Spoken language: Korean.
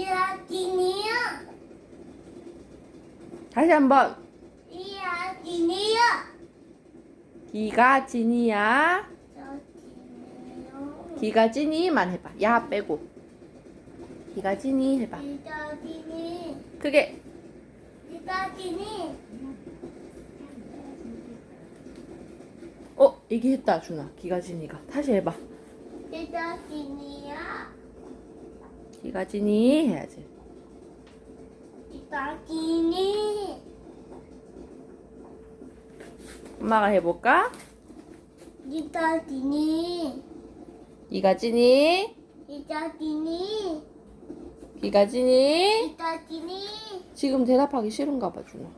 이야기니요. 다시 한번 이야기니요. 기가 진이야. 기가 진이만 해봐 야 빼고 기가 진이 해봐 이야기니. 크게 이야기니. 어 얘기했다 준아 기가 진이가 다시 해봐 이야기니야. 기가 진이 해야지 이야기니. 엄마가 해볼까? 이야기니. 기가 진이 이야기니. 기가 진이 이야기니. 지금 대답하기 싫은가 봐 준아